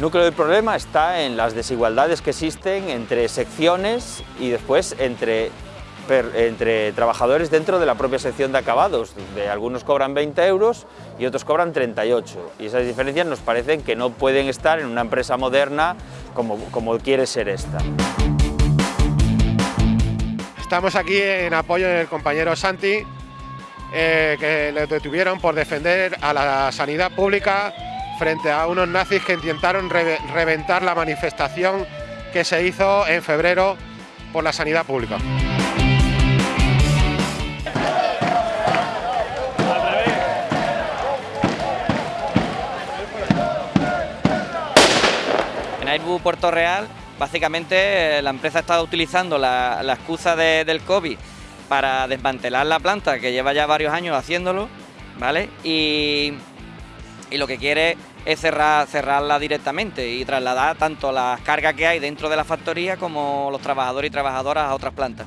Núcleo del problema está en las desigualdades que existen entre secciones y después entre, entre trabajadores dentro de la propia sección de acabados. De algunos cobran 20 euros y otros cobran 38. Y esas diferencias nos parecen que no pueden estar en una empresa moderna como, como quiere ser esta. Estamos aquí en apoyo del compañero Santi, eh, que le detuvieron por defender a la sanidad pública frente a unos nazis que intentaron reventar la manifestación que se hizo en febrero por la sanidad pública. En Airbus Puerto Real, básicamente eh, la empresa ha estado utilizando la, excusa del COVID para desmantelar la planta, que lleva ya varios años haciéndolo, ¿vale? Y, y lo que quiere es cerrar, cerrarla directamente y trasladar tanto las cargas que hay dentro de la factoría como los trabajadores y trabajadoras a otras plantas.